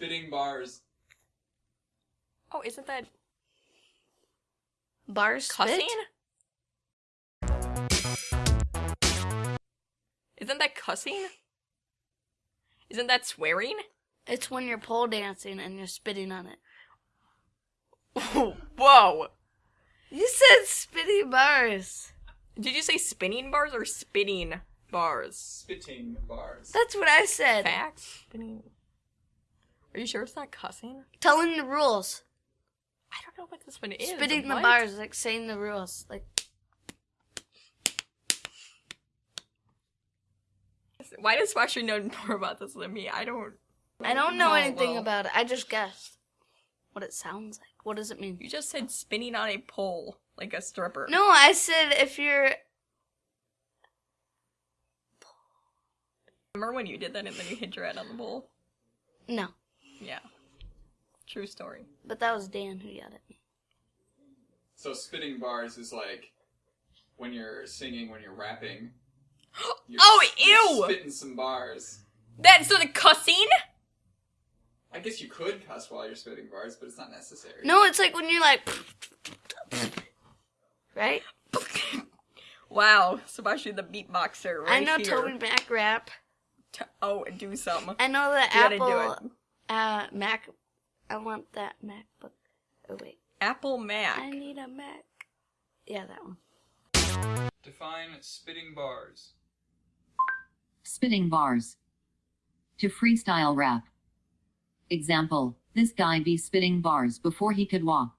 Spitting bars. Oh, isn't that Bars cussing? spit? Isn't that cussing? Isn't that swearing? It's when you're pole dancing and you're spitting on it. Whoa! You said spitting bars. Did you say spinning bars or spitting bars? Spitting bars. That's what I said. Facts? Spinning. Are you sure it's not cussing? Telling the rules. I don't know what this one is. Spitting the bars, like saying the rules. Like Why does Sasha know more about this than me? I don't. I don't know Oh, anything well. about it. I just guessed what it sounds like. What does it mean? You just said spinning on a pole like a stripper. No, I said if you're Remember when you did that and then you hit your head on the pole? no, Yeah. True story. but that was Dan who yelled at me. So spitting bars is like when you're singing, when you're rapping. You're, Oh, you're ew! Spitting some bars. That's so the cussing? I guess you could cuss while you're spitting bars, but it's not necessary. No, it's like when you're like, right? wow, Sebastian the beatboxer right I know here. TobyMac rap. T- oh, do something. I know the You gotta Apple do it. Uh Mac. I want that MacBook. Oh wait, Apple Mac. I need a Mac. Yeah, that one. Define spitting bars. Spitting bars. To freestyle rap. Example, this guy be spitting bars before he could walk.